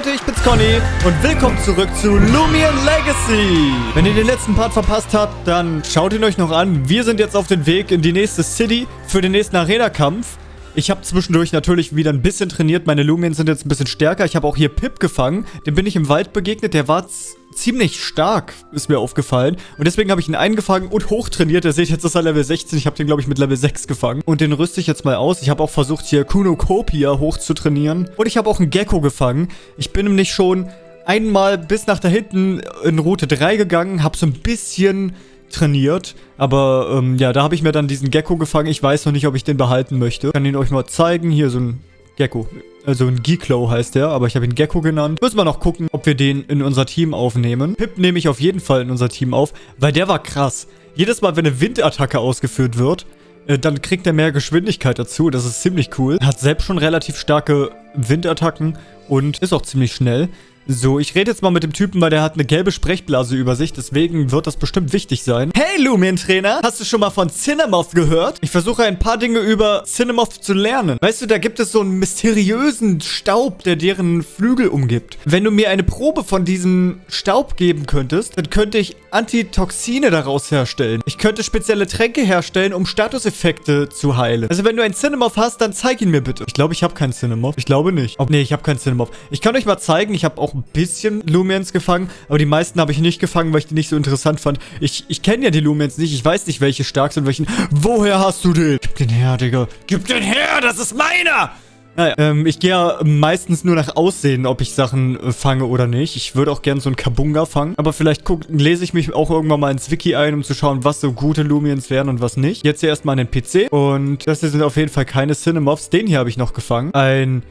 Leute, ich bin's Conny und willkommen zurück zu Lumion Legacy. Wenn ihr den letzten Part verpasst habt, dann schaut ihn euch noch an. Wir sind jetzt auf dem Weg in die nächste City für den nächsten Arena-Kampf. Ich habe zwischendurch natürlich wieder ein bisschen trainiert. Meine Lumiens sind jetzt ein bisschen stärker. Ich habe auch hier Pip gefangen. Dem bin ich im Wald begegnet. Der war ziemlich stark, ist mir aufgefallen. Und deswegen habe ich ihn eingefangen und hochtrainiert. Ihr seht jetzt, ist er Level 16. Ich habe den, glaube ich, mit Level 6 gefangen. Und den rüste ich jetzt mal aus. Ich habe auch versucht, hier Kunokopia hochzutrainieren. Und ich habe auch einen Gecko gefangen. Ich bin nämlich schon einmal bis nach da hinten in Route 3 gegangen, habe so ein bisschen trainiert. Aber ähm, ja, da habe ich mir dann diesen Gecko gefangen. Ich weiß noch nicht, ob ich den behalten möchte. Ich kann ihn euch mal zeigen. Hier so ein Gecko. Also ein Geeklow heißt der, aber ich habe ihn Gecko genannt. Müssen wir noch gucken, ob wir den in unser Team aufnehmen. Pip nehme ich auf jeden Fall in unser Team auf, weil der war krass. Jedes Mal, wenn eine Windattacke ausgeführt wird, äh, dann kriegt er mehr Geschwindigkeit dazu. Das ist ziemlich cool. Hat selbst schon relativ starke Windattacken und ist auch ziemlich schnell. So, ich rede jetzt mal mit dem Typen, weil der hat eine gelbe Sprechblase über sich. Deswegen wird das bestimmt wichtig sein. Hey, Lumion-Trainer! Hast du schon mal von Cinemoth gehört? Ich versuche ein paar Dinge über Cinemoth zu lernen. Weißt du, da gibt es so einen mysteriösen Staub, der deren Flügel umgibt. Wenn du mir eine Probe von diesem Staub geben könntest, dann könnte ich Antitoxine daraus herstellen. Ich könnte spezielle Tränke herstellen, um Statuseffekte zu heilen. Also wenn du einen Cinemoth hast, dann zeig ihn mir bitte. Ich glaube, ich habe keinen Cinemoth. Ich glaube nicht. Oh, nee, ich habe keinen Cinemoth. Ich kann euch mal zeigen, ich habe auch ein bisschen Lumiens gefangen, aber die meisten habe ich nicht gefangen, weil ich die nicht so interessant fand. Ich, ich kenne ja die Lumiens nicht, ich weiß nicht, welche stark sind, welchen... Woher hast du den? Gib den her, Digga. Gib den her, das ist meiner! Naja, ähm, ich gehe ja meistens nur nach Aussehen, ob ich Sachen äh, fange oder nicht. Ich würde auch gerne so einen Kabunga fangen. Aber vielleicht guck, lese ich mich auch irgendwann mal ins Wiki ein, um zu schauen, was so gute Lumiens wären und was nicht. Jetzt hier erstmal an den PC. Und das hier sind auf jeden Fall keine Cinemoths. Den hier habe ich noch gefangen. Ein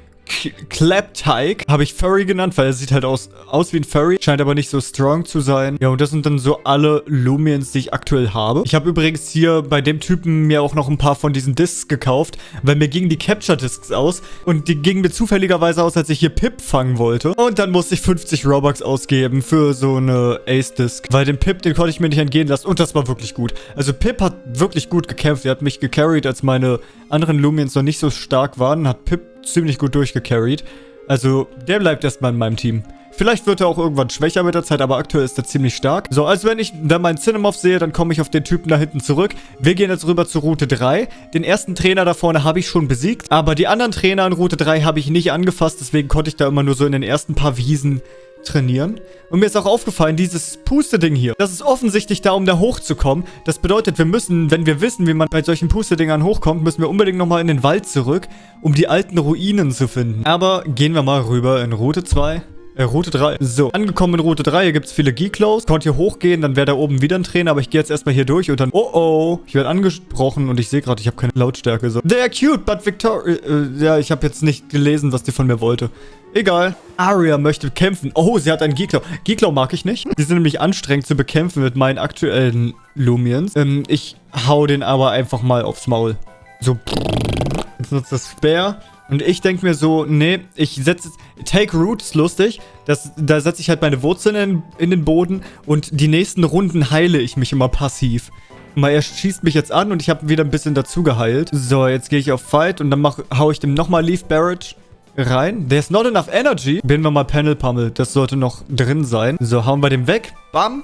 Claptyke habe ich Furry genannt, weil er sieht halt aus, aus wie ein Furry. Scheint aber nicht so strong zu sein. Ja, und das sind dann so alle Lumiens, die ich aktuell habe. Ich habe übrigens hier bei dem Typen mir auch noch ein paar von diesen Discs gekauft, weil mir gingen die Capture Discs aus. Und die gingen mir zufälligerweise aus, als ich hier Pip fangen wollte. Und dann musste ich 50 Robux ausgeben für so eine Ace Disc. Weil den Pip, den konnte ich mir nicht entgehen lassen. Und das war wirklich gut. Also Pip hat wirklich gut gekämpft. Er hat mich gecarried, als meine anderen Lumiens noch nicht so stark waren. Hat Pip ziemlich gut durchgecarried. Also, der bleibt erstmal in meinem Team. Vielleicht wird er auch irgendwann schwächer mit der Zeit, aber aktuell ist er ziemlich stark. So, also wenn ich da meinen Cinemoth sehe, dann komme ich auf den Typen da hinten zurück. Wir gehen jetzt rüber zur Route 3. Den ersten Trainer da vorne habe ich schon besiegt, aber die anderen Trainer in Route 3 habe ich nicht angefasst, deswegen konnte ich da immer nur so in den ersten paar Wiesen trainieren. Und mir ist auch aufgefallen, dieses Puste-Ding hier, das ist offensichtlich da, um da hochzukommen. Das bedeutet, wir müssen, wenn wir wissen, wie man bei solchen Puste-Dingern hochkommt, müssen wir unbedingt nochmal in den Wald zurück, um die alten Ruinen zu finden. Aber gehen wir mal rüber in Route 2. Äh, Route 3. So, angekommen in Route 3. Hier gibt es viele Geeklows. Konnte hier hochgehen, dann wäre da oben wieder ein Trainer. Aber ich gehe jetzt erstmal hier durch und dann... Oh, oh. Ich werde angesprochen und ich sehe gerade, ich habe keine Lautstärke. So. They're cute, but Victoria... Äh, ja, ich habe jetzt nicht gelesen, was die von mir wollte. Egal. Aria möchte kämpfen. Oh, sie hat einen Geeklau. Geeklau mag ich nicht. Die sind nämlich anstrengend zu bekämpfen mit meinen aktuellen Lumiens. Ähm, ich hau den aber einfach mal aufs Maul. So. Jetzt nutzt das Spare. Und ich denke mir so, nee, ich setze... Take Root ist lustig. Das, da setze ich halt meine Wurzeln in, in den Boden. Und die nächsten Runden heile ich mich immer passiv. Mal, er schießt mich jetzt an und ich habe wieder ein bisschen dazu geheilt. So, jetzt gehe ich auf Fight und dann mach, hau ich dem nochmal Leaf Barrage rein. There's not enough energy. Binden wir mal Panel Pummel. Das sollte noch drin sein. So, hauen wir den weg. Bam.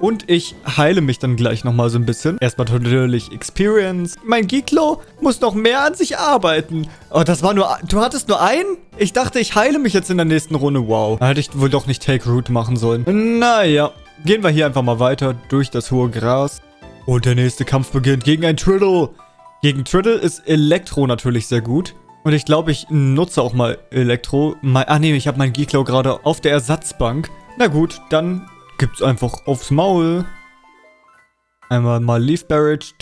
Und ich heile mich dann gleich nochmal so ein bisschen. Erstmal natürlich Experience. Mein Giklo muss noch mehr an sich arbeiten. Oh, das war nur... Du hattest nur einen? Ich dachte, ich heile mich jetzt in der nächsten Runde. Wow. Da hätte ich wohl doch nicht Take Root machen sollen. Naja. Gehen wir hier einfach mal weiter durch das hohe Gras. Und der nächste Kampf beginnt gegen ein Triddle. Gegen Triddle ist Elektro natürlich sehr gut. Und ich glaube, ich nutze auch mal Elektro. Ah nee, ich habe meinen Geeklow gerade auf der Ersatzbank. Na gut, dann gibt's einfach aufs Maul. Einmal mal Leaf Barrage.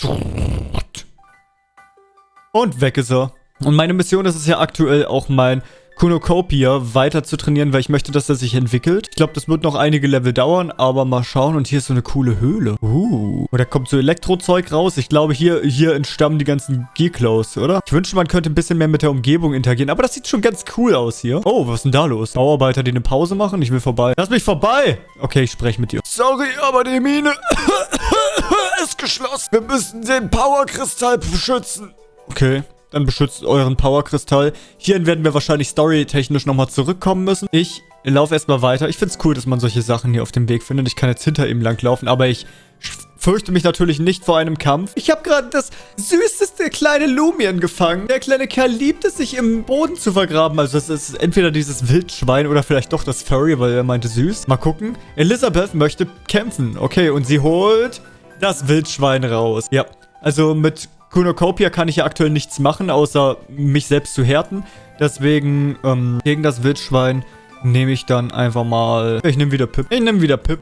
Und weg ist er. Und meine Mission ist es ja aktuell auch mein Kunokopia weiter zu trainieren, weil ich möchte, dass er sich entwickelt. Ich glaube, das wird noch einige Level dauern, aber mal schauen. Und hier ist so eine coole Höhle. Uh. Und da kommt so Elektrozeug raus. Ich glaube, hier, hier entstammen die ganzen Geeklows, oder? Ich wünschte, man könnte ein bisschen mehr mit der Umgebung interagieren. Aber das sieht schon ganz cool aus hier. Oh, was ist denn da los? Bauarbeiter, die eine Pause machen? Ich will vorbei. Lass mich vorbei! Okay, ich spreche mit dir. Sorry, aber die Mine ist geschlossen. Wir müssen den Powerkristall beschützen. Okay. Dann beschützt euren Powerkristall. Hierhin werden wir wahrscheinlich storytechnisch nochmal zurückkommen müssen. Ich laufe erstmal weiter. Ich finde es cool, dass man solche Sachen hier auf dem Weg findet. Ich kann jetzt hinter ihm langlaufen, aber ich fürchte mich natürlich nicht vor einem Kampf. Ich habe gerade das süßeste kleine Lumien gefangen. Der kleine Kerl liebt es, sich im Boden zu vergraben. Also es ist entweder dieses Wildschwein oder vielleicht doch das Furry, weil er meinte süß. Mal gucken. Elisabeth möchte kämpfen. Okay, und sie holt das Wildschwein raus. Ja, also mit Kunokopia kann ich ja aktuell nichts machen, außer mich selbst zu härten. Deswegen ähm, gegen das Wildschwein nehme ich dann einfach mal... Ich nehme wieder Pip. Ich nehme wieder Pip.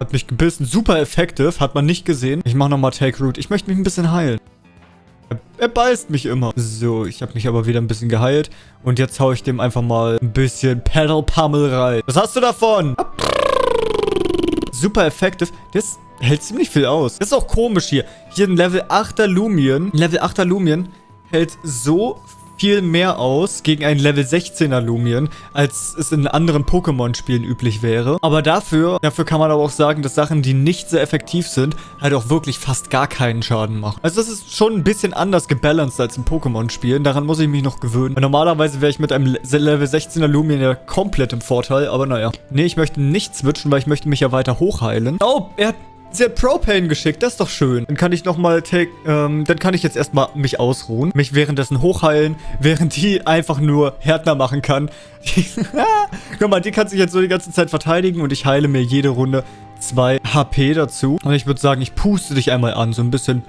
Hat mich gebissen. Super effective. Hat man nicht gesehen. Ich mache nochmal Take Root. Ich möchte mich ein bisschen heilen. Er beißt mich immer. So, ich habe mich aber wieder ein bisschen geheilt. Und jetzt haue ich dem einfach mal ein bisschen Pedal Pummel rein. Was hast du davon? Super effective. Das hält ziemlich viel aus. Das ist auch komisch hier. Hier ein Level 8er Lumien. Level 8er Lumien hält so viel mehr aus gegen einen Level 16er Lumien, als es in anderen Pokémon-Spielen üblich wäre. Aber dafür, dafür kann man aber auch sagen, dass Sachen, die nicht sehr effektiv sind, halt auch wirklich fast gar keinen Schaden machen. Also das ist schon ein bisschen anders gebalanced als in Pokémon-Spielen. Daran muss ich mich noch gewöhnen. Normalerweise wäre ich mit einem Level 16er Lumien ja komplett im Vorteil, aber naja. Nee, ich möchte nicht switchen, weil ich möchte mich ja weiter hochheilen. Oh, er hat Sie hat Propane geschickt, das ist doch schön. Dann kann ich nochmal take, ähm, dann kann ich jetzt erstmal mich ausruhen, mich währenddessen hochheilen, während die einfach nur Härtner machen kann. Guck mal, die kann sich jetzt so die ganze Zeit verteidigen und ich heile mir jede Runde 2 HP dazu. Und ich würde sagen, ich puste dich einmal an, so ein bisschen.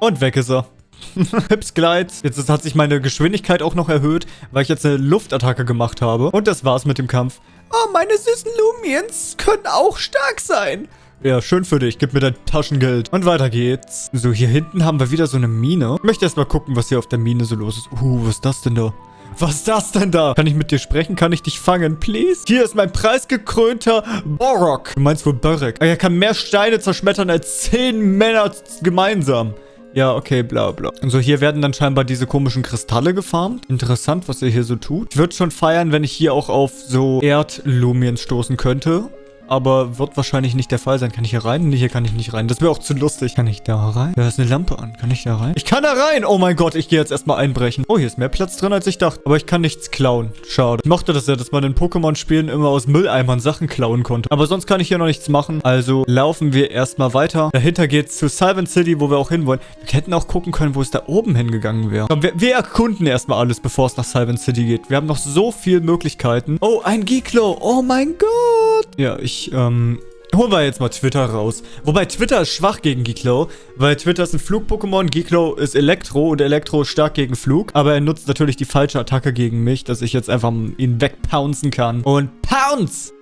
Und weg ist er. Pips Glide. Jetzt hat sich meine Geschwindigkeit auch noch erhöht, weil ich jetzt eine Luftattacke gemacht habe. Und das war's mit dem Kampf. Oh, meine süßen Lumiens können auch stark sein. Ja, schön für dich. Gib mir dein Taschengeld. Und weiter geht's. So, hier hinten haben wir wieder so eine Mine. Ich möchte erstmal gucken, was hier auf der Mine so los ist. Uh, was ist das denn da? Was ist das denn da? Kann ich mit dir sprechen? Kann ich dich fangen, please? Hier ist mein preisgekrönter Borok. Du meinst wohl Börek. Er kann mehr Steine zerschmettern als zehn Männer gemeinsam. Ja, okay, bla bla. Und so, hier werden dann scheinbar diese komischen Kristalle gefarmt. Interessant, was er hier so tut. Ich würde schon feiern, wenn ich hier auch auf so Erdlumien stoßen könnte aber wird wahrscheinlich nicht der Fall sein. Kann ich hier rein? Nee, hier kann ich nicht rein. Das wäre auch zu lustig. Kann ich da rein? Da ist eine Lampe an. Kann ich da rein? Ich kann da rein! Oh mein Gott, ich gehe jetzt erstmal einbrechen. Oh, hier ist mehr Platz drin, als ich dachte. Aber ich kann nichts klauen. Schade. Ich mochte das ja, dass man in Pokémon-Spielen immer aus Mülleimern Sachen klauen konnte. Aber sonst kann ich hier noch nichts machen. Also laufen wir erstmal weiter. Dahinter geht's zu Sylvan City, wo wir auch hinwollen. Wir hätten auch gucken können, wo es da oben hingegangen wäre. Wir, wir erkunden erstmal alles, bevor es nach Sylvan City geht. Wir haben noch so viele Möglichkeiten. Oh, ein Giklo. Oh mein Gott. Ja, ich ähm, holen wir jetzt mal Twitter raus. Wobei Twitter ist schwach gegen Giklo, weil Twitter ist ein Flug-Pokémon, Giklo ist Elektro und Elektro ist stark gegen Flug. Aber er nutzt natürlich die falsche Attacke gegen mich, dass ich jetzt einfach ihn wegpouncen kann. Und Pounce!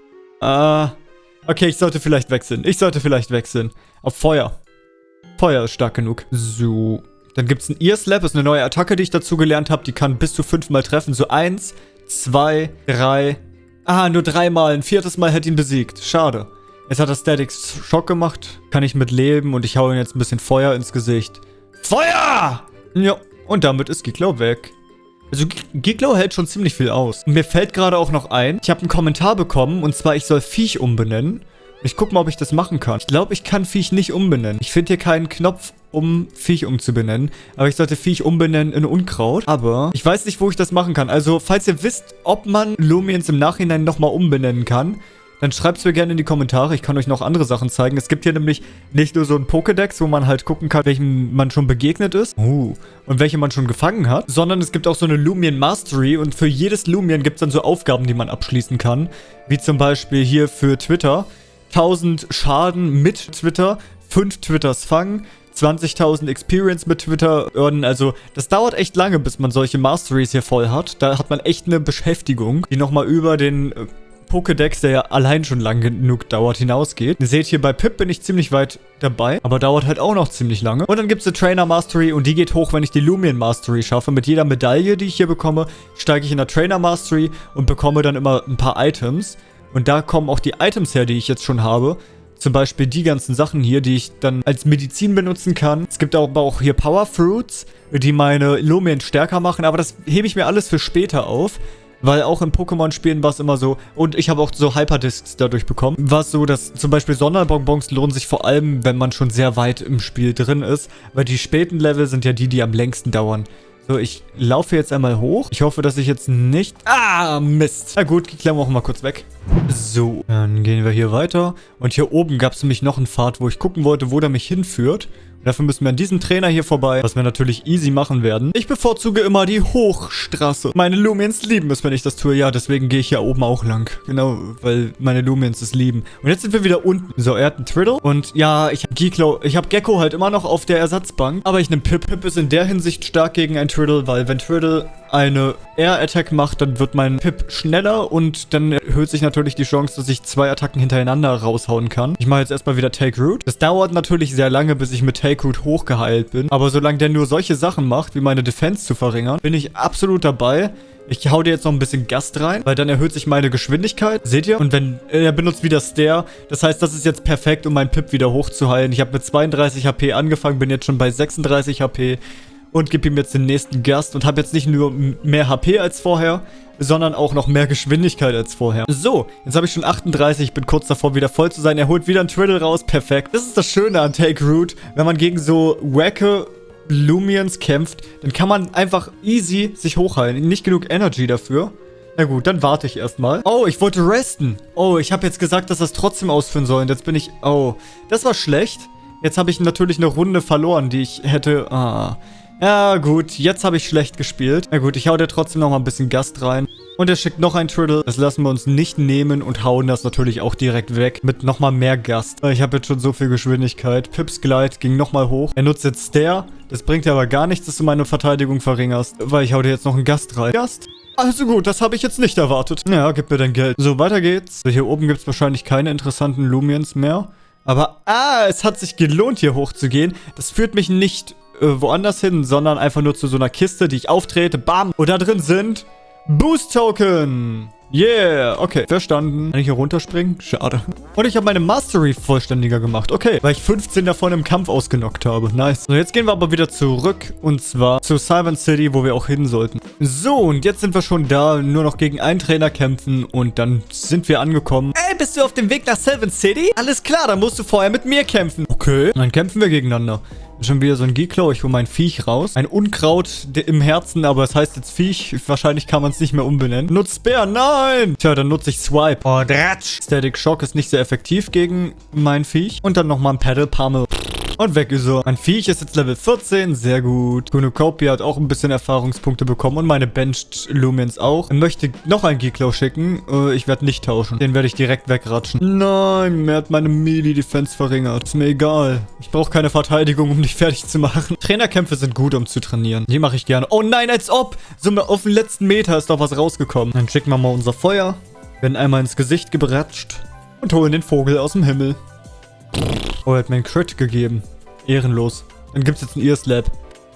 Äh, okay, ich sollte vielleicht wechseln. Ich sollte vielleicht wechseln. Auf Feuer. Feuer ist stark genug. So. Dann gibt es ein Ear Slap, ist eine neue Attacke, die ich dazu gelernt habe. Die kann bis zu fünfmal treffen. So eins, zwei, drei, Ah, nur dreimal. Ein viertes Mal hätte ihn besiegt. Schade. Jetzt hat er Statics Schock gemacht. Kann ich mit leben und ich hau ihm jetzt ein bisschen Feuer ins Gesicht. Feuer! Ja, und damit ist Giglow weg. Also Giglow hält schon ziemlich viel aus. Mir fällt gerade auch noch ein, ich habe einen Kommentar bekommen und zwar, ich soll Viech umbenennen. Ich guck mal, ob ich das machen kann. Ich glaube, ich kann Viech nicht umbenennen. Ich finde hier keinen Knopf, um Viech umzubenennen. Aber ich sollte Viech umbenennen in Unkraut. Aber ich weiß nicht, wo ich das machen kann. Also, falls ihr wisst, ob man Lumiens im Nachhinein nochmal umbenennen kann, dann schreibt es mir gerne in die Kommentare. Ich kann euch noch andere Sachen zeigen. Es gibt hier nämlich nicht nur so ein Pokédex, wo man halt gucken kann, welchem man schon begegnet ist. Uh, und welche man schon gefangen hat. Sondern es gibt auch so eine Lumion Mastery. Und für jedes Lumion gibt es dann so Aufgaben, die man abschließen kann. Wie zum Beispiel hier für Twitter. 1000 Schaden mit Twitter, 5 Twitters fangen, 20.000 Experience mit Twitter earnen. Also das dauert echt lange, bis man solche Masteries hier voll hat. Da hat man echt eine Beschäftigung, die nochmal über den äh, Pokédex, der ja allein schon lang genug dauert, hinausgeht. Ihr seht hier, bei Pip bin ich ziemlich weit dabei, aber dauert halt auch noch ziemlich lange. Und dann gibt es eine Trainer Mastery und die geht hoch, wenn ich die Lumion Mastery schaffe. Mit jeder Medaille, die ich hier bekomme, steige ich in der Trainer Mastery und bekomme dann immer ein paar Items. Und da kommen auch die Items her, die ich jetzt schon habe. Zum Beispiel die ganzen Sachen hier, die ich dann als Medizin benutzen kann. Es gibt aber auch hier Power Fruits, die meine Lumien stärker machen. Aber das hebe ich mir alles für später auf. Weil auch in Pokémon-Spielen war es immer so, und ich habe auch so Hyperdiscs dadurch bekommen, war es so, dass zum Beispiel Sonderbonbons lohnen sich vor allem, wenn man schon sehr weit im Spiel drin ist, weil die späten Level sind ja die, die am längsten dauern. So, ich laufe jetzt einmal hoch. Ich hoffe, dass ich jetzt nicht... Ah, Mist. Na gut, die klemmen wir auch mal kurz weg. So, dann gehen wir hier weiter. Und hier oben gab es nämlich noch einen Pfad, wo ich gucken wollte, wo der mich hinführt. Dafür müssen wir an diesem Trainer hier vorbei, was wir natürlich easy machen werden. Ich bevorzuge immer die Hochstraße. Meine Lumiens lieben es, wenn ich das tue. Ja, deswegen gehe ich hier oben auch lang. Genau, weil meine Lumiens es lieben. Und jetzt sind wir wieder unten. So, er hat einen Triddle. Und ja, ich habe Geeklo, ich habe Gecko halt immer noch auf der Ersatzbank. Aber ich nehme Pip. Pip ist in der Hinsicht stark gegen ein Triddle, weil wenn Triddle eine Air-Attack macht, dann wird mein Pip schneller und dann erhöht sich natürlich die Chance, dass ich zwei Attacken hintereinander raushauen kann. Ich mache jetzt erstmal wieder Take Root. Das dauert natürlich sehr lange, bis ich mit Take Root hochgeheilt bin. Aber solange der nur solche Sachen macht, wie meine Defense zu verringern, bin ich absolut dabei. Ich hau dir jetzt noch ein bisschen Gast rein, weil dann erhöht sich meine Geschwindigkeit. Seht ihr? Und wenn er benutzt wieder Stare, das heißt, das ist jetzt perfekt, um meinen Pip wieder hochzuheilen. Ich habe mit 32 HP angefangen, bin jetzt schon bei 36 HP und gebe ihm jetzt den nächsten Gast und habe jetzt nicht nur mehr HP als vorher, sondern auch noch mehr Geschwindigkeit als vorher. So, jetzt habe ich schon 38, bin kurz davor wieder voll zu sein. Er holt wieder einen Triddle raus, perfekt. Das ist das Schöne an Take Root, wenn man gegen so wacke Lumians kämpft, dann kann man einfach easy sich hochheilen. Nicht genug Energy dafür. Na gut, dann warte ich erstmal. Oh, ich wollte resten. Oh, ich habe jetzt gesagt, dass das trotzdem ausführen soll. Und jetzt bin ich... Oh, das war schlecht. Jetzt habe ich natürlich eine Runde verloren, die ich hätte... Ah... Ja, gut, jetzt habe ich schlecht gespielt. Na gut, ich hau dir trotzdem noch mal ein bisschen Gast rein. Und er schickt noch ein Triddle. Das lassen wir uns nicht nehmen und hauen das natürlich auch direkt weg mit nochmal mehr Gast. Ich habe jetzt schon so viel Geschwindigkeit. Pips Glide ging nochmal hoch. Er nutzt jetzt Stare. Das bringt dir aber gar nichts, dass du meine Verteidigung verringerst, weil ich hau dir jetzt noch einen Gast rein. Gast? Also gut, das habe ich jetzt nicht erwartet. Ja, gib mir dein Geld. So, weiter geht's. So, hier oben gibt es wahrscheinlich keine interessanten Lumiens mehr. Aber, ah, es hat sich gelohnt, hier hochzugehen. Das führt mich nicht äh, woanders hin, sondern einfach nur zu so einer Kiste, die ich auftrete. Bam! Und da drin sind Boost-Token. Yeah, okay, verstanden. Kann ich hier runterspringen? Schade. Und ich habe meine Mastery vollständiger gemacht. Okay, weil ich 15 davon im Kampf ausgenockt habe. Nice. So, jetzt gehen wir aber wieder zurück. Und zwar zu Cyber City, wo wir auch hin sollten. So, und jetzt sind wir schon da. Nur noch gegen einen Trainer kämpfen. Und dann sind wir angekommen. Ey, bist du auf dem Weg nach Sylvan City? Alles klar, dann musst du vorher mit mir kämpfen. Okay. Dann kämpfen wir gegeneinander. Schon wieder so ein Geeklow. Ich hole mein Viech raus. Ein Unkraut im Herzen, aber es heißt jetzt Viech. Wahrscheinlich kann man es nicht mehr umbenennen. Nutzt Bär. Nein! Tja, dann nutze ich Swipe. Oh, Dratsch. Static Shock ist nicht sehr effektiv gegen mein Viech. Und dann nochmal ein Paddle Pummel. Und weg ist er. Mein Viech ist jetzt Level 14. Sehr gut. Kunokopia hat auch ein bisschen Erfahrungspunkte bekommen. Und meine Benched Lumens auch. Er möchte noch einen Geeklow schicken. Äh, ich werde nicht tauschen. Den werde ich direkt wegratschen. Nein, mir hat meine Melee-Defense verringert. Ist mir egal. Ich brauche keine Verteidigung, um dich fertig zu machen. Trainerkämpfe sind gut, um zu trainieren. Die mache ich gerne. Oh nein, als ob. So auf den letzten Meter ist doch was rausgekommen. Dann schicken wir mal unser Feuer. Werden einmal ins Gesicht gebratscht. Und holen den Vogel aus dem Himmel. Oh, er hat mir einen Crit gegeben. Ehrenlos. Dann gibt es jetzt einen Ear Slap.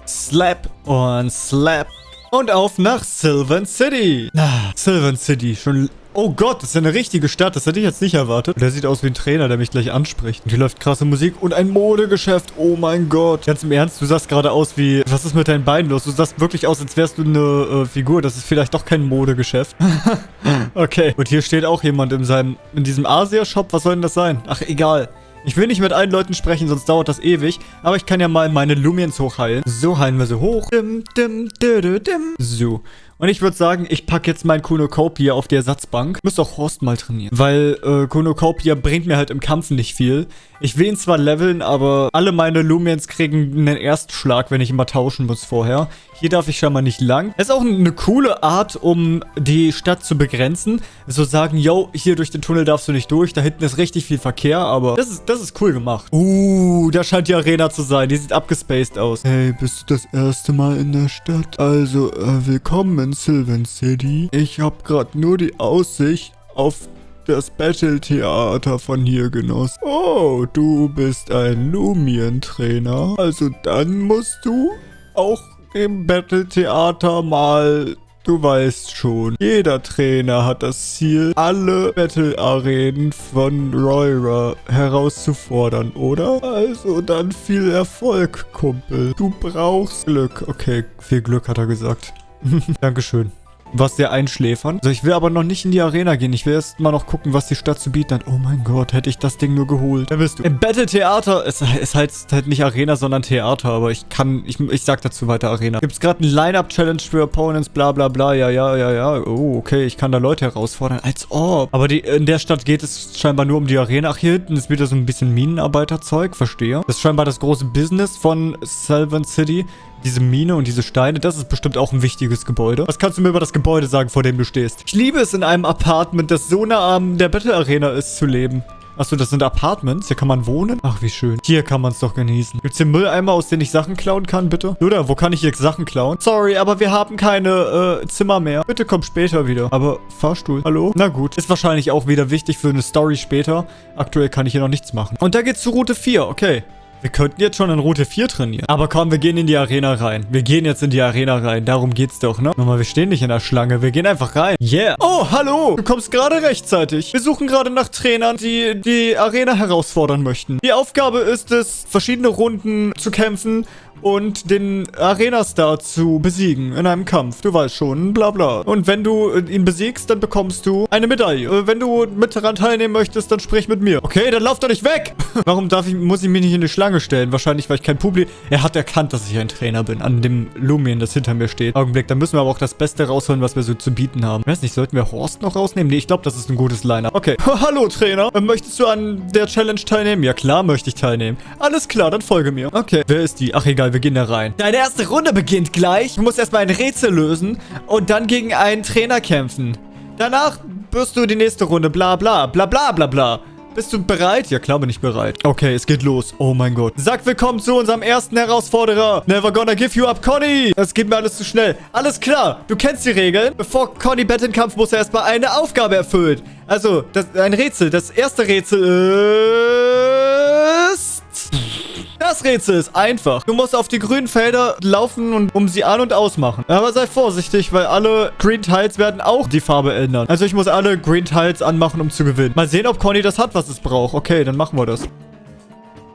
Slap und Slap. Und auf nach Sylvan City. Ah, Sylvan City. Schon... Oh Gott, das ist ja eine richtige Stadt. Das hätte ich jetzt nicht erwartet. Der sieht aus wie ein Trainer, der mich gleich anspricht. Und hier läuft krasse Musik und ein Modegeschäft. Oh mein Gott. Ganz im Ernst, du sahst gerade aus wie... Was ist mit deinen Beinen los? Du sahst wirklich aus, als wärst du eine äh, Figur. Das ist vielleicht doch kein Modegeschäft. okay. Und hier steht auch jemand in seinem... In diesem Asia-Shop. Was soll denn das sein? Ach, egal. Ich will nicht mit allen Leuten sprechen, sonst dauert das ewig. Aber ich kann ja mal meine Lumiens hochheilen. So heilen wir sie hoch. Dim, dim, dim, dim. So. Und ich würde sagen, ich packe jetzt mein Kunokopia auf die Ersatzbank. Müsste auch Horst mal trainieren. Weil äh, Kunokopia bringt mir halt im Kampf nicht viel. Ich will ihn zwar leveln, aber alle meine Lumiens kriegen einen Erstschlag, wenn ich immer tauschen muss vorher. Hier darf ich schon mal nicht lang. Ist auch eine coole Art, um die Stadt zu begrenzen. So sagen, yo, hier durch den Tunnel darfst du nicht durch. Da hinten ist richtig viel Verkehr, aber das ist, das ist cool gemacht. Uh, da scheint die Arena zu sein. Die sieht abgespaced aus. Hey, bist du das erste Mal in der Stadt? Also, äh, willkommen in Sylvan City. Ich habe gerade nur die Aussicht auf das Battle-Theater von hier genoss. Oh, du bist ein Lumien-Trainer. Also dann musst du auch im Battle-Theater mal... Du weißt schon, jeder Trainer hat das Ziel, alle Battle-Arenen von Royra herauszufordern, oder? Also dann viel Erfolg, Kumpel. Du brauchst Glück. Okay, viel Glück hat er gesagt. Dankeschön. was sehr einschläfern. So, ich will aber noch nicht in die Arena gehen. Ich will erst mal noch gucken, was die Stadt zu bieten hat. Oh mein Gott, hätte ich das Ding nur geholt. Da bist du. Im Battle-Theater, es, es heißt halt nicht Arena, sondern Theater, aber ich kann, ich, ich sag dazu weiter Arena. Gibt es gerade ein Line-Up-Challenge für Opponents, bla bla bla, ja, ja, ja, ja. Oh, okay, ich kann da Leute herausfordern. Als ob. Aber die, in der Stadt geht es scheinbar nur um die Arena. Ach, hier hinten ist wieder so ein bisschen Minenarbeiterzeug, verstehe. Das ist scheinbar das große Business von Sylvan City. Diese Mine und diese Steine, das ist bestimmt auch ein wichtiges Gebäude. Was kannst du mir über das Gebäude sagen, vor dem du stehst? Ich liebe es, in einem Apartment, das so nah an der Battle Arena ist, zu leben. Achso, das sind Apartments. Hier kann man wohnen. Ach, wie schön. Hier kann man es doch genießen. Gibt's hier Mülleimer, aus denen ich Sachen klauen kann, bitte? Oder, wo kann ich hier Sachen klauen? Sorry, aber wir haben keine äh, Zimmer mehr. Bitte komm später wieder. Aber Fahrstuhl. Hallo? Na gut. Ist wahrscheinlich auch wieder wichtig für eine Story später. Aktuell kann ich hier noch nichts machen. Und da geht's zu Route 4. Okay. Wir könnten jetzt schon in Route 4 trainieren. Aber komm, wir gehen in die Arena rein. Wir gehen jetzt in die Arena rein. Darum geht's doch, ne? Nochmal, wir stehen nicht in der Schlange. Wir gehen einfach rein. Yeah. Oh, hallo. Du kommst gerade rechtzeitig. Wir suchen gerade nach Trainern, die die Arena herausfordern möchten. Die Aufgabe ist es, verschiedene Runden zu kämpfen und den Arena-Star zu besiegen in einem Kampf. Du weißt schon, bla bla. Und wenn du ihn besiegst, dann bekommst du eine Medaille. Äh, wenn du mit daran teilnehmen möchtest, dann sprich mit mir. Okay, dann lauf doch nicht weg. Warum darf ich, muss ich mich nicht in die Schlange stellen? Wahrscheinlich, weil ich kein Publikum... Er hat erkannt, dass ich ein Trainer bin. An dem Lumien, das hinter mir steht. Augenblick, dann müssen wir aber auch das Beste rausholen, was wir so zu bieten haben. Ich weiß nicht, sollten wir Horst noch rausnehmen? Nee, ich glaube, das ist ein gutes Liner. Okay. Hallo, Trainer. Möchtest du an der Challenge teilnehmen? Ja, klar möchte ich teilnehmen. Alles klar, dann folge mir. Okay. Wer ist die? Ach, egal, wir gehen da rein. Deine erste Runde beginnt gleich. Du musst erstmal ein Rätsel lösen und dann gegen einen Trainer kämpfen. Danach wirst du die nächste Runde bla bla bla bla bla bla. Bist du bereit? Ja, klar bin ich bereit. Okay, es geht los. Oh mein Gott. Sag willkommen zu unserem ersten Herausforderer. Never gonna give you up, Conny. Das geht mir alles zu schnell. Alles klar. Du kennst die Regeln. Bevor Conny Bett in Kampf muss er erstmal eine Aufgabe erfüllen. Also, das, ein Rätsel. Das erste Rätsel ist... Das Rätsel ist einfach. Du musst auf die grünen Felder laufen und um sie an- und ausmachen. Aber sei vorsichtig, weil alle Green Tiles werden auch die Farbe ändern. Also ich muss alle Green Tiles anmachen, um zu gewinnen. Mal sehen, ob Conny das hat, was es braucht. Okay, dann machen wir das.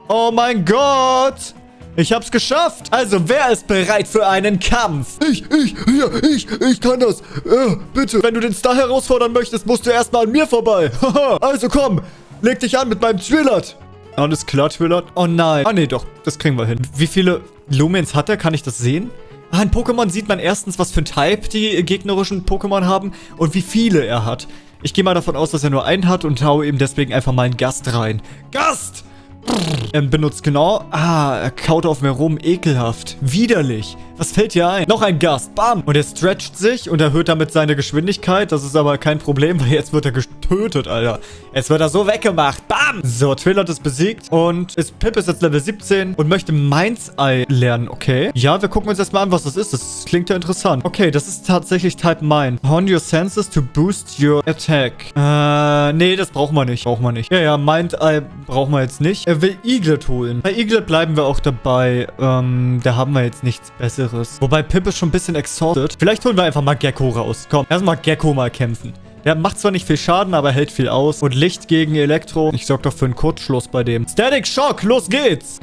Oh mein Gott! Ich hab's geschafft. Also, wer ist bereit für einen Kampf? Ich, ich, ja, ich, ich kann das. Äh, bitte. Wenn du den Star herausfordern möchtest, musst du erstmal an mir vorbei. also komm, leg dich an mit meinem Twillert. Alles klar, Twillert. Oh nein. Ah, nee, doch. Das kriegen wir hin. Wie viele Lumens hat er? Kann ich das sehen? Ah, in Pokémon sieht man erstens, was für ein Type die gegnerischen Pokémon haben und wie viele er hat. Ich gehe mal davon aus, dass er nur einen hat und haue ihm deswegen einfach mal einen Gast rein. Gast! Er benutzt genau... Ah, er kaut auf mir rum. Ekelhaft. Widerlich. Was fällt dir ein? Noch ein Gast. Bam. Und er stretcht sich und erhöht damit seine Geschwindigkeit. Das ist aber kein Problem, weil jetzt wird er getötet, Alter. Jetzt wird er so weggemacht. Bam. So, Twillert ist besiegt. Und ist, Pip ist jetzt Level 17 und möchte Mainz Eye lernen. Okay. Ja, wir gucken uns erstmal an, was das ist. Das klingt ja interessant. Okay, das ist tatsächlich Type Mind. Hone your senses to boost your attack. Äh, nee, das brauchen wir nicht. Brauchen wir nicht. Ja, ja, Mind Eye brauchen wir jetzt nicht. Er will Eaglet holen. Bei Eaglet bleiben wir auch dabei. Ähm, da haben wir jetzt nichts Besseres. Wobei Pip ist schon ein bisschen exhausted. Vielleicht holen wir einfach mal Gecko raus. Komm, erstmal Gecko mal kämpfen. Der macht zwar nicht viel Schaden, aber hält viel aus. Und Licht gegen Elektro. Ich sorge doch für einen Kurzschluss bei dem. Static Shock, los geht's.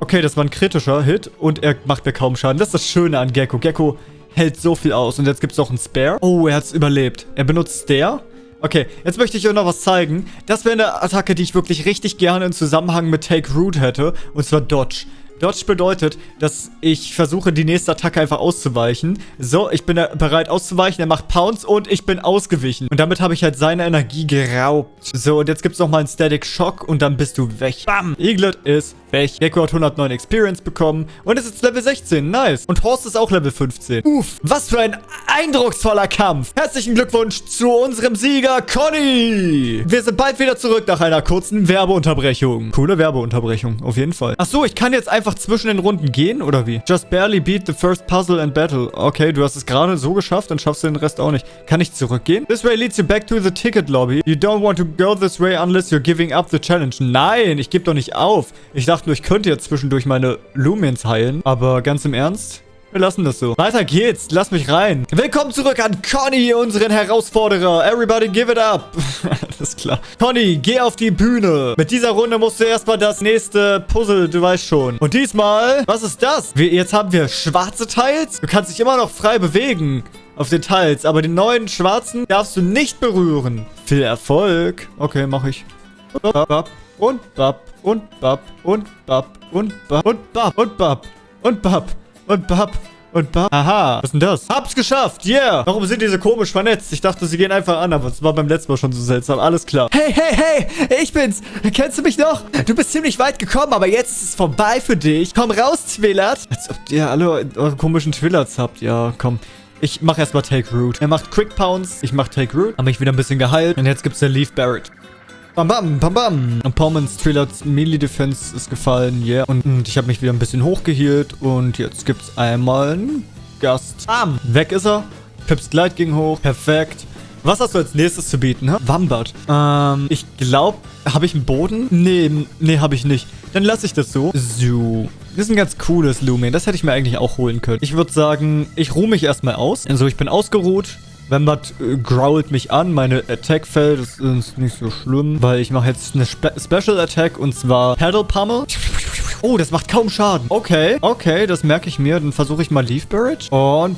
Okay, das war ein kritischer Hit. Und er macht mir kaum Schaden. Das ist das Schöne an Gecko. Gecko hält so viel aus. Und jetzt gibt es auch einen Spare. Oh, er hat es überlebt. Er benutzt Stare. Okay, jetzt möchte ich euch noch was zeigen. Das wäre eine Attacke, die ich wirklich richtig gerne im Zusammenhang mit Take Root hätte. Und zwar Dodge. Dodge bedeutet, dass ich versuche, die nächste Attacke einfach auszuweichen. So, ich bin bereit auszuweichen. Er macht Pounce und ich bin ausgewichen. Und damit habe ich halt seine Energie geraubt. So, und jetzt gibt es nochmal einen Static Shock und dann bist du weg. Bam! Eaglet ist Gecko hat 109 Experience bekommen und ist jetzt Level 16. Nice. Und Horst ist auch Level 15. Uff, was für ein eindrucksvoller Kampf. Herzlichen Glückwunsch zu unserem Sieger, Conny. Wir sind bald wieder zurück nach einer kurzen Werbeunterbrechung. Coole Werbeunterbrechung, auf jeden Fall. Ach so, ich kann jetzt einfach zwischen den Runden gehen, oder wie? Just barely beat the first puzzle and battle. Okay, du hast es gerade so geschafft, dann schaffst du den Rest auch nicht. Kann ich zurückgehen? This way leads you back to the ticket lobby. You don't want to go this way unless you're giving up the challenge. Nein, ich gebe doch nicht auf. Ich dachte nur, ich könnte jetzt zwischendurch meine Lumens heilen. Aber ganz im Ernst? Wir lassen das so. Weiter geht's. Lass mich rein. Willkommen zurück an Conny, unseren Herausforderer. Everybody give it up. Alles klar. Conny, geh auf die Bühne. Mit dieser Runde musst du erstmal das nächste Puzzle, du weißt schon. Und diesmal, was ist das? Wir, jetzt haben wir schwarze Teils. Du kannst dich immer noch frei bewegen. auf den Tiles. Aber den neuen schwarzen darfst du nicht berühren. Viel Erfolg. Okay, mach ich. Und bap und bap und bap und bap und bap und bap und bap und bap und bap und bap. Aha, was ist denn das? Hab's geschafft, yeah. Warum sind diese komisch vernetzt? Ich dachte, sie gehen einfach an, aber es war beim letzten Mal schon so seltsam. Alles klar. Hey, hey, hey, ich bin's. Kennst du mich noch? Du bist ziemlich weit gekommen, aber jetzt ist es vorbei für dich. Komm raus, Twillert. Als ob ihr alle eure komischen Twillards habt. Ja, komm. Ich mach erstmal Take Root. Er macht Quick Pounce. Ich mach Take Root. Hab mich wieder ein bisschen geheilt. Und jetzt gibt's der Leaf Barrett. Bam, bam, bam, bam. Und Pommans Trillards Melee Defense ist gefallen, yeah. Und, und ich habe mich wieder ein bisschen hochgehielt. Und jetzt gibt's einmal einen Gast. Bam. Weg ist er. Pips Glide ging hoch. Perfekt. Was hast du als nächstes zu bieten, hä? Wambert. Ähm, ich glaube, habe ich einen Boden? Nee, nee, habe ich nicht. Dann lasse ich das so. So. Das ist ein ganz cooles Lumen. Das hätte ich mir eigentlich auch holen können. Ich würde sagen, ich ruhe mich erstmal aus. Also ich bin ausgeruht. Wembert äh, growlt mich an. Meine Attack fällt. Das ist nicht so schlimm, weil ich mache jetzt eine Spe Special Attack und zwar Paddle Pummel. Oh, das macht kaum Schaden. Okay, okay, das merke ich mir. Dann versuche ich mal Leaf Barrage. Und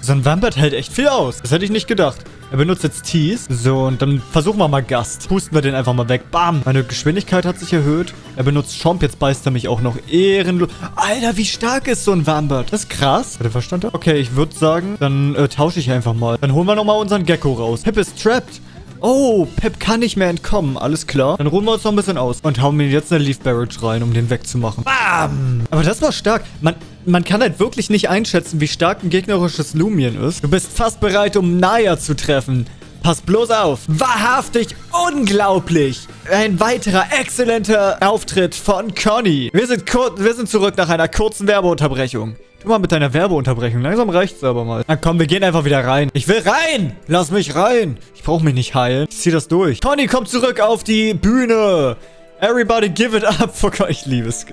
so ein Wambert hält echt viel aus. Das hätte ich nicht gedacht. Er benutzt jetzt Tease. So, und dann versuchen wir mal Gast. Pusten wir den einfach mal weg. Bam. Meine Geschwindigkeit hat sich erhöht. Er benutzt Chomp. Jetzt beißt er mich auch noch ehrenlos. Alter, wie stark ist so ein Wambert? Das ist krass. Hat er verstanden? Okay, ich würde sagen, dann äh, tausche ich einfach mal. Dann holen wir nochmal unseren Gecko raus. Pip ist trapped. Oh, Pep kann nicht mehr entkommen. Alles klar. Dann ruhen wir uns noch ein bisschen aus und hauen mir jetzt eine Leaf Barrage rein, um den wegzumachen. Bam! Aber das war stark. Man, man kann halt wirklich nicht einschätzen, wie stark ein gegnerisches Lumien ist. Du bist fast bereit, um Naya zu treffen. Pass bloß auf. Wahrhaftig unglaublich. Ein weiterer exzellenter Auftritt von Conny. Wir sind, wir sind zurück nach einer kurzen Werbeunterbrechung. Mal mit deiner Werbeunterbrechung. Langsam reicht's aber mal. Na komm, wir gehen einfach wieder rein. Ich will rein. Lass mich rein. Ich brauche mich nicht heilen. Ich zieh das durch. Conny kommt zurück auf die Bühne. Everybody give it up. For ich liebe es.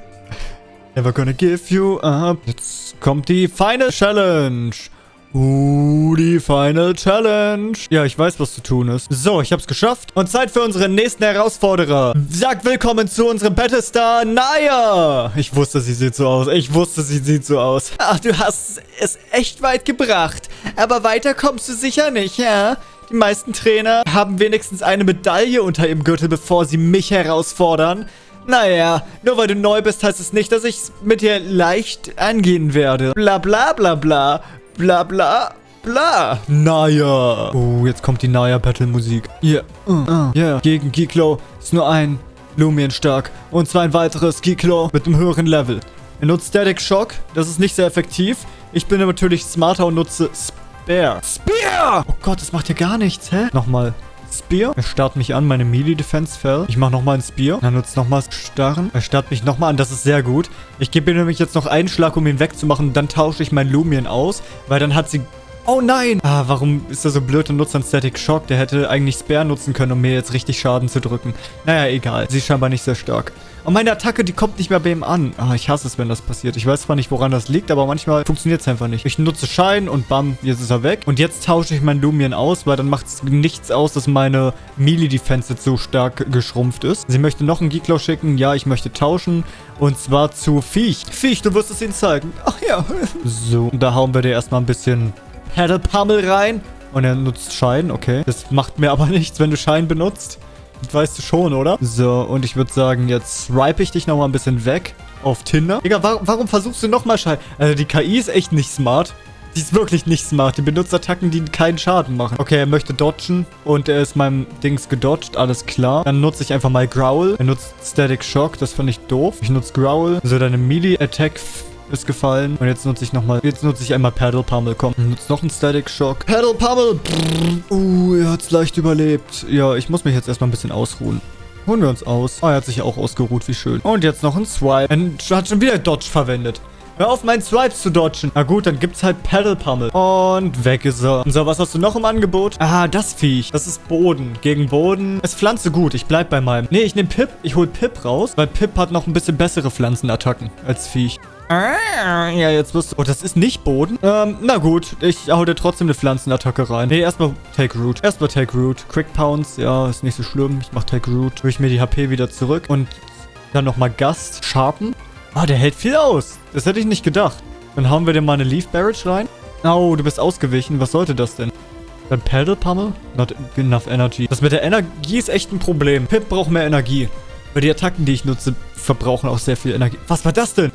Never gonna give you up. Jetzt kommt die Final Challenge. Uh, die Final Challenge. Ja, ich weiß, was zu tun ist. So, ich hab's geschafft. Und Zeit für unseren nächsten Herausforderer. Sagt willkommen zu unserem Battlestar Naya. Ich wusste, sie sieht so aus. Ich wusste, sie sieht so aus. Ach, du hast es echt weit gebracht. Aber weiter kommst du sicher nicht, ja? Die meisten Trainer haben wenigstens eine Medaille unter ihrem Gürtel, bevor sie mich herausfordern. Naja, nur weil du neu bist, heißt es nicht, dass ich es mit dir leicht angehen werde. Bla bla bla bla bla bla bla. Naya. Oh, jetzt kommt die Naya-Battle-Musik. Yeah. Uh, uh. Yeah. Gegen Giklo ist nur ein Lumien stark. Und zwar ein weiteres Giklo mit einem höheren Level. Er nutzt Static Shock. Das ist nicht sehr effektiv. Ich bin natürlich smarter und nutze Spear. Spear! Oh Gott, das macht ja gar nichts, hä? Nochmal. Spear. Er starrt mich an, meine Melee Defense fell. Ich mache nochmal ein Spear. Er nutzt nochmal Starren. Er starrt mich nochmal an, das ist sehr gut. Ich gebe ihm nämlich jetzt noch einen Schlag, um ihn wegzumachen. Dann tausche ich mein Lumion aus, weil dann hat sie Oh nein! Ah, warum ist er so blöd und nutzt dann Static Shock? Der hätte eigentlich Spare nutzen können, um mir jetzt richtig Schaden zu drücken. Naja, egal. Sie ist scheinbar nicht sehr stark. Und meine Attacke, die kommt nicht mehr bei ihm an. Ah, ich hasse es, wenn das passiert. Ich weiß zwar nicht, woran das liegt, aber manchmal funktioniert es einfach nicht. Ich nutze Schein und bam, jetzt ist er weg. Und jetzt tausche ich meinen Lumion aus, weil dann macht es nichts aus, dass meine Melee-Defense so stark geschrumpft ist. Sie möchte noch einen Geeklau schicken. Ja, ich möchte tauschen. Und zwar zu Viech. Viech, du wirst es ihnen zeigen. Ach ja. So, da hauen wir dir erstmal ein bisschen Paddle Pummel rein. Und er nutzt Schein, okay. Das macht mir aber nichts, wenn du Schein benutzt. Das weißt du schon, oder? So, und ich würde sagen, jetzt ripe ich dich nochmal ein bisschen weg auf Tinder. Digga, warum, warum versuchst du nochmal Schein? Also die KI ist echt nicht smart. Die ist wirklich nicht smart. Die benutzt Attacken, die keinen Schaden machen. Okay, er möchte dodgen und er ist meinem Dings gedodged. Alles klar. Dann nutze ich einfach mal Growl. Er nutzt Static Shock. Das fand ich doof. Ich nutze Growl. So, deine Melee-Attack ist gefallen. Und jetzt nutze ich nochmal, jetzt nutze ich einmal Paddle Pummel. Komm, nutze noch einen Static Shock. Paddle Pummel. Uh, er hat es leicht überlebt. Ja, ich muss mich jetzt erstmal ein bisschen ausruhen. Holen wir uns aus. Oh, er hat sich auch ausgeruht, wie schön. Und jetzt noch ein Swipe. Er hat schon wieder Dodge verwendet. Hör auf, meinen Swipes zu dodgen. Na gut, dann gibt's halt Paddle Pummel. Und weg ist er. So, was hast du noch im Angebot? Ah, das Viech. Das ist Boden. Gegen Boden. Es pflanze gut. Ich bleib bei meinem. Nee, ich nehme Pip. Ich hol Pip raus, weil Pip hat noch ein bisschen bessere Pflanzenattacken als Viech. Ah, ja, jetzt wirst du... Oh, das ist nicht Boden. Ähm, na gut. Ich hau dir trotzdem eine Pflanzenattacke rein. Nee, erstmal Take Root. Erstmal Take Root. Quick Pounce. Ja, ist nicht so schlimm. Ich mach Take Root. Hol ich mir die HP wieder zurück. Und dann nochmal Gast. Sharpen. Ah, der hält viel aus. Das hätte ich nicht gedacht. Dann hauen wir dir mal eine Leaf Barrage rein. Oh, du bist ausgewichen. Was sollte das denn? Dann Pedal Pummel? Not enough energy. Das mit der Energie ist echt ein Problem. Pip braucht mehr Energie. Weil die Attacken, die ich nutze, verbrauchen auch sehr viel Energie. Was war das denn?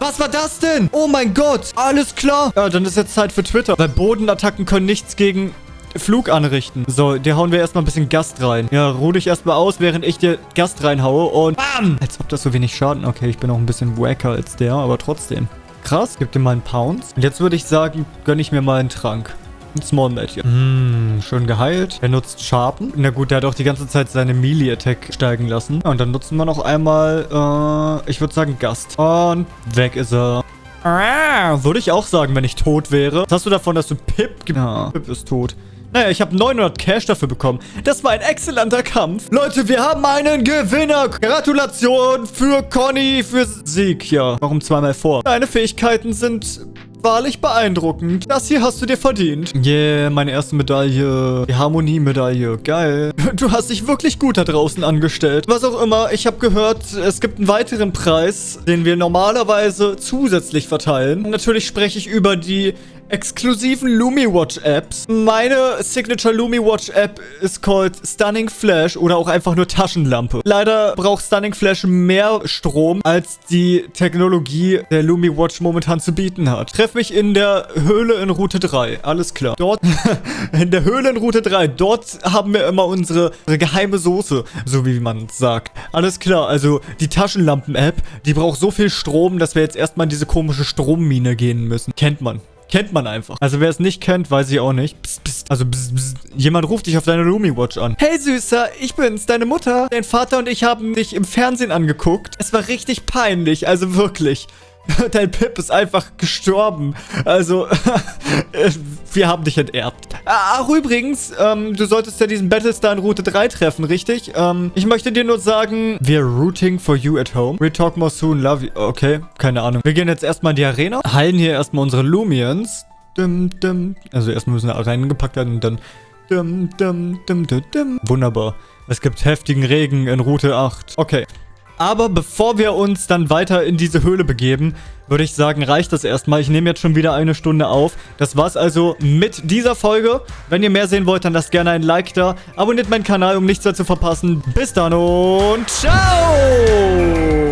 Was war das denn? Oh mein Gott. Alles klar. Ja, dann ist jetzt Zeit für Twitter. Weil Bodenattacken können nichts gegen Flug anrichten. So, dir hauen wir erstmal ein bisschen Gast rein. Ja, ruh dich erstmal aus, während ich dir Gast reinhaue und BAM! Als ob das so wenig Schaden... Okay, ich bin auch ein bisschen wacker als der, aber trotzdem. Krass, gib dir mal einen Pounce. Und jetzt würde ich sagen, gönne ich mir mal einen Trank. Ein Small Magic. Hm, schön geheilt. Er nutzt Sharpen. Na gut, der hat auch die ganze Zeit seine Melee-Attack steigen lassen. Und dann nutzen wir noch einmal, äh, ich würde sagen Gast. Und weg ist er. Ah, würde ich auch sagen, wenn ich tot wäre. Was hast du davon, dass du Pip... Ja, Pip ist tot. Naja, ich habe 900 Cash dafür bekommen. Das war ein exzellenter Kampf. Leute, wir haben einen Gewinner. Gratulation für Conny, für Sieg. Ja, warum zweimal vor? Deine Fähigkeiten sind wahrlich beeindruckend. Das hier hast du dir verdient. Yeah, meine erste Medaille. Die Harmonie-Medaille. Geil. Du hast dich wirklich gut da draußen angestellt. Was auch immer, ich habe gehört, es gibt einen weiteren Preis, den wir normalerweise zusätzlich verteilen. Natürlich spreche ich über die exklusiven LumiWatch Apps. Meine Signature LumiWatch App ist called Stunning Flash oder auch einfach nur Taschenlampe. Leider braucht Stunning Flash mehr Strom, als die Technologie der LumiWatch momentan zu bieten hat. Treff mich in der Höhle in Route 3. Alles klar. Dort, in der Höhle in Route 3, dort haben wir immer unsere, unsere geheime Soße, so wie man sagt. Alles klar, also die Taschenlampen-App, die braucht so viel Strom, dass wir jetzt erstmal in diese komische Strommine gehen müssen. Kennt man. Kennt man einfach. Also wer es nicht kennt, weiß ich auch nicht. Psst, psst. Also psst, psst. jemand ruft dich auf deine Lumi Watch an. Hey Süßer, ich bin's, deine Mutter. Dein Vater und ich haben dich im Fernsehen angeguckt. Es war richtig peinlich, also wirklich. Dein Pip ist einfach gestorben. Also, wir haben dich enterbt. Ach, übrigens, ähm, du solltest ja diesen Battlestar in Route 3 treffen, richtig? Ähm, ich möchte dir nur sagen, we're rooting for you at home. We talk more soon, love you. Okay, keine Ahnung. Wir gehen jetzt erstmal in die Arena, heilen hier erstmal unsere Lumians. Dum, dum. Also erstmal müssen wir reingepackt werden und dann... Dum, dum, dum, dum, dum. Wunderbar. Es gibt heftigen Regen in Route 8. Okay. Aber bevor wir uns dann weiter in diese Höhle begeben, würde ich sagen, reicht das erstmal. Ich nehme jetzt schon wieder eine Stunde auf. Das war's also mit dieser Folge. Wenn ihr mehr sehen wollt, dann lasst gerne ein Like da. Abonniert meinen Kanal, um nichts mehr zu verpassen. Bis dann und ciao!